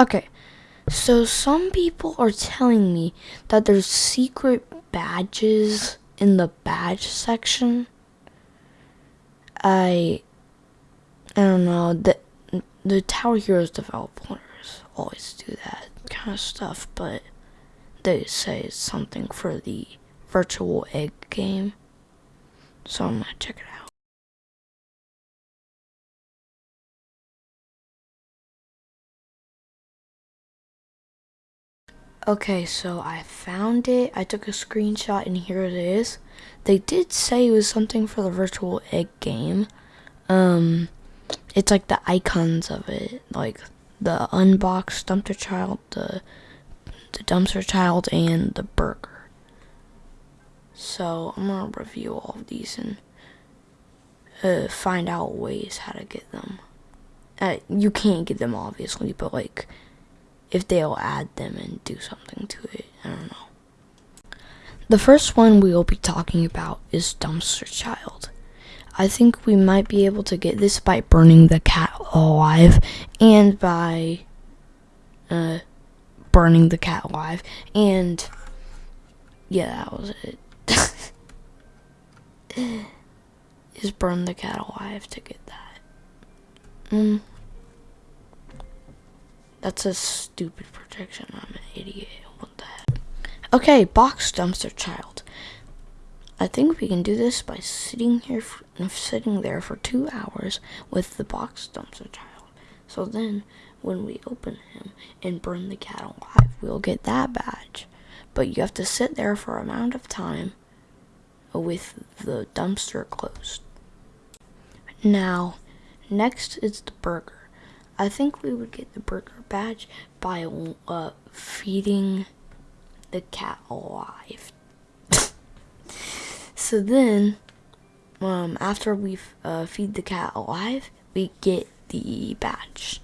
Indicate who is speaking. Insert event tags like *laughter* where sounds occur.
Speaker 1: Okay, so some people are telling me that there's secret badges in the badge section. I I don't know the the Tower Heroes developers always do that kind of stuff, but they say it's something for the virtual egg game. So I'm gonna check it out. Okay, so I found it. I took a screenshot and here it is. They did say it was something for the virtual egg game. Um, it's like the icons of it, like the unboxed dumpster child, the the dumpster child, and the burger. So I'm gonna review all of these and uh, find out ways how to get them. Uh, you can't get them obviously, but like if they'll add them and do something to it. I don't know. The first one we will be talking about is Dumpster Child. I think we might be able to get this by burning the cat alive and by uh, burning the cat alive. And yeah, that was it. *laughs* is burn the cat alive to get that. Mm. That's a stupid protection. I'm an idiot. What the heck? Okay, box dumpster child. I think we can do this by sitting here, for, sitting there for two hours with the box dumpster child. So then, when we open him and burn the cat alive, we'll get that badge. But you have to sit there for amount of time with the dumpster closed. Now, next is the burger. I think we would get the burger badge by uh, feeding the cat alive. *laughs* so then, um, after we uh, feed the cat alive, we get the badge.